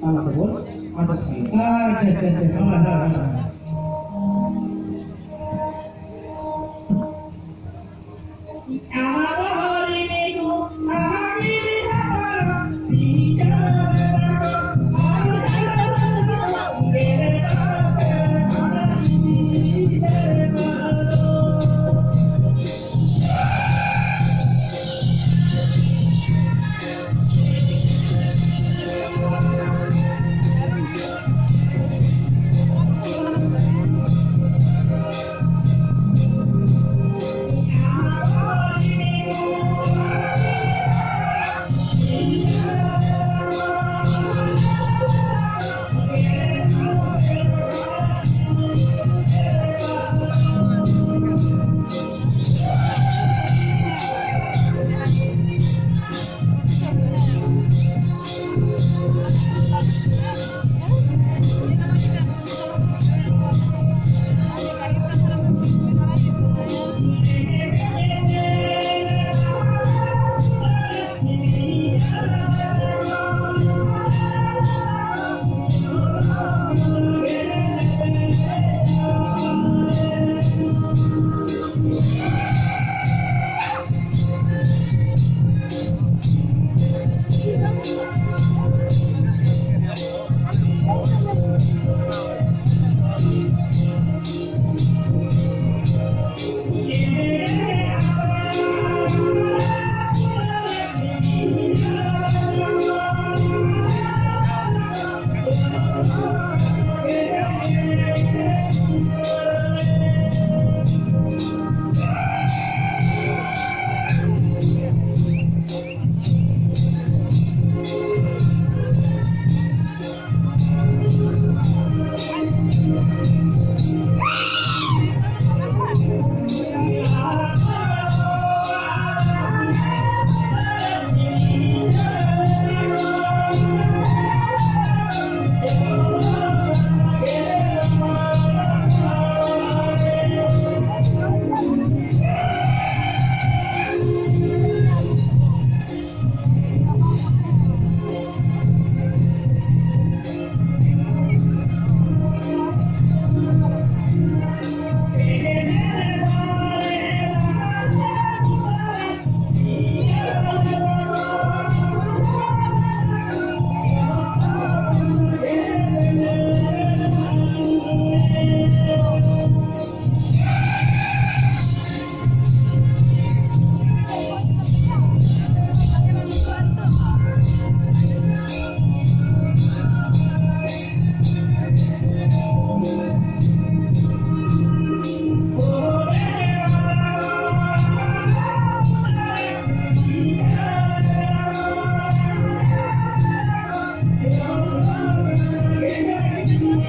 anak tersebut ada cerita ada cerita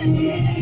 Yeah.